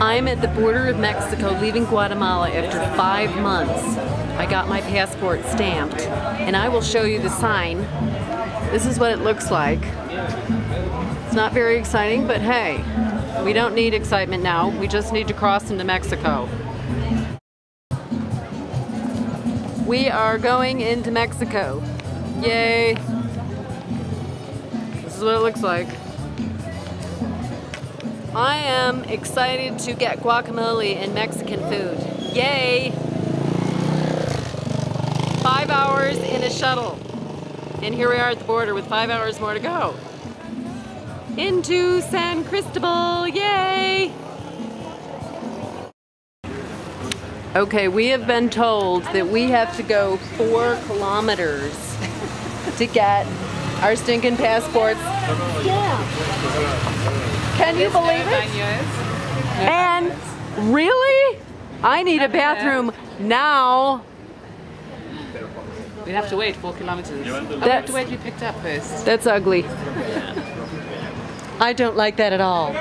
I'm at the border of Mexico leaving Guatemala after five months. I got my passport stamped and I will show you the sign. This is what it looks like. It's not very exciting, but hey, we don't need excitement now. We just need to cross into Mexico. We are going into Mexico. Yay. This is what it looks like. I am excited to get guacamole and Mexican food. Yay! Five hours in a shuttle. And here we are at the border with five hours more to go. Into San Cristobal, yay! Okay, we have been told that we have to go four kilometers to get our stinking passports. Yeah. Can you believe it? And really? I need a bathroom now. We'd have to wait four kilometers. Oh, we have to wait to be picked up first. that's ugly. I don't like that at all.